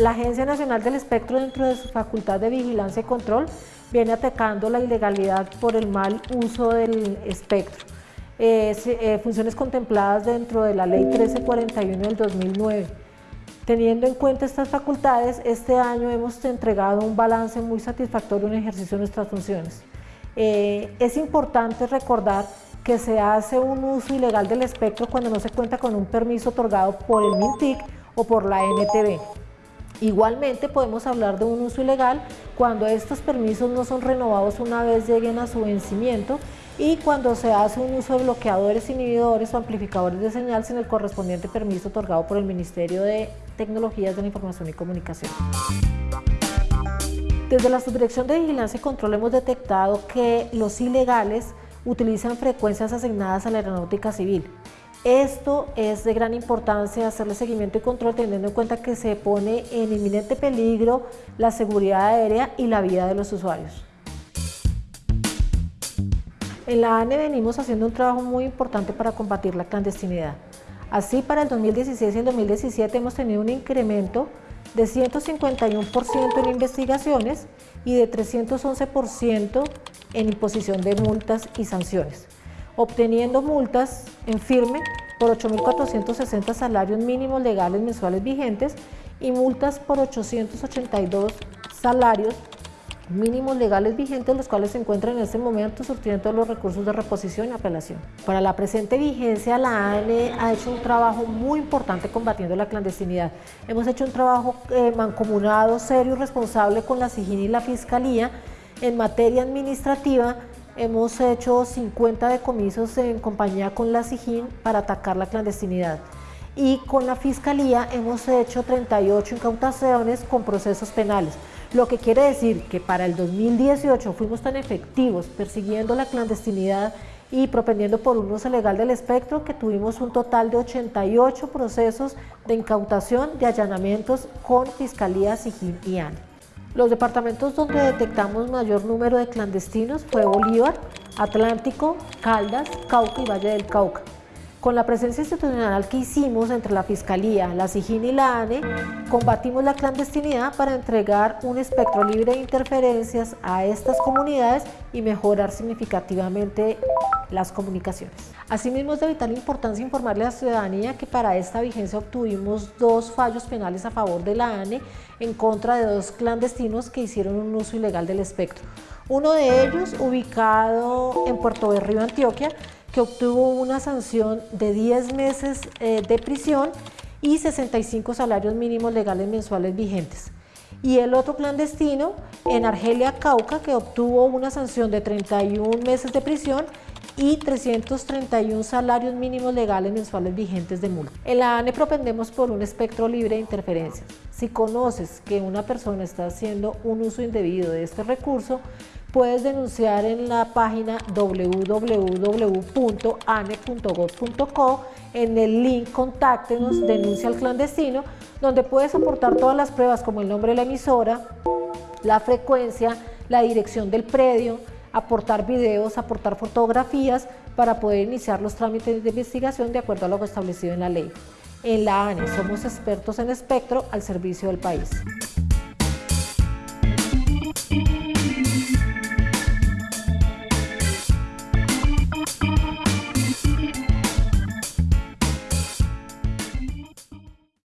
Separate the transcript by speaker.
Speaker 1: La Agencia Nacional del Espectro, dentro de su facultad de vigilancia y control, viene atacando la ilegalidad por el mal uso del espectro. Eh, eh, funciones contempladas dentro de la Ley 1341 del 2009. Teniendo en cuenta estas facultades, este año hemos entregado un balance muy satisfactorio en ejercicio de nuestras funciones. Eh, es importante recordar que se hace un uso ilegal del espectro cuando no se cuenta con un permiso otorgado por el MINTIC o por la NTV. Igualmente podemos hablar de un uso ilegal cuando estos permisos no son renovados una vez lleguen a su vencimiento y cuando se hace un uso de bloqueadores, inhibidores o amplificadores de señal sin el correspondiente permiso otorgado por el Ministerio de Tecnologías de la Información y Comunicación. Desde la Subdirección de Vigilancia y Control hemos detectado que los ilegales utilizan frecuencias asignadas a la aeronáutica civil. Esto es de gran importancia hacerle seguimiento y control teniendo en cuenta que se pone en inminente peligro la seguridad aérea y la vida de los usuarios. En la ANE venimos haciendo un trabajo muy importante para combatir la clandestinidad. Así, para el 2016 y el 2017 hemos tenido un incremento de 151% en investigaciones y de 311% en imposición de multas y sanciones obteniendo multas en firme por 8.460 salarios mínimos legales mensuales vigentes y multas por 882 salarios mínimos legales vigentes, los cuales se encuentran en este momento surtiendo los recursos de reposición y apelación. Para la presente vigencia, la ANE ha hecho un trabajo muy importante combatiendo la clandestinidad. Hemos hecho un trabajo eh, mancomunado, serio y responsable con la SIGIN y la Fiscalía en materia administrativa Hemos hecho 50 decomisos en compañía con la SIGIN para atacar la clandestinidad y con la Fiscalía hemos hecho 38 incautaciones con procesos penales, lo que quiere decir que para el 2018 fuimos tan efectivos persiguiendo la clandestinidad y propendiendo por un uso legal del espectro que tuvimos un total de 88 procesos de incautación de allanamientos con Fiscalía, SIGIN y ANE. Los departamentos donde detectamos mayor número de clandestinos fue Bolívar, Atlántico, Caldas, Cauca y Valle del Cauca. Con la presencia institucional que hicimos entre la Fiscalía, la SIGIN y la ANE, combatimos la clandestinidad para entregar un espectro libre de interferencias a estas comunidades y mejorar significativamente las comunicaciones. Asimismo, es de vital importancia informarle a la ciudadanía que para esta vigencia obtuvimos dos fallos penales a favor de la ANE en contra de dos clandestinos que hicieron un uso ilegal del espectro. Uno de ellos, ubicado en Puerto Berrío, Antioquia, que obtuvo una sanción de 10 meses eh, de prisión y 65 salarios mínimos legales mensuales vigentes. Y el otro clandestino en Argelia, Cauca, que obtuvo una sanción de 31 meses de prisión y 331 salarios mínimos legales mensuales vigentes de multa. En la ANE propendemos por un espectro libre de interferencias. Si conoces que una persona está haciendo un uso indebido de este recurso, puedes denunciar en la página www.ane.gov.co en el link Contáctenos, denuncia al clandestino, donde puedes aportar todas las pruebas como el nombre de la emisora, la frecuencia, la dirección del predio, aportar videos, aportar fotografías para poder iniciar los trámites de investigación de acuerdo a lo establecido en la ley. En la ANE somos expertos en espectro al servicio del país.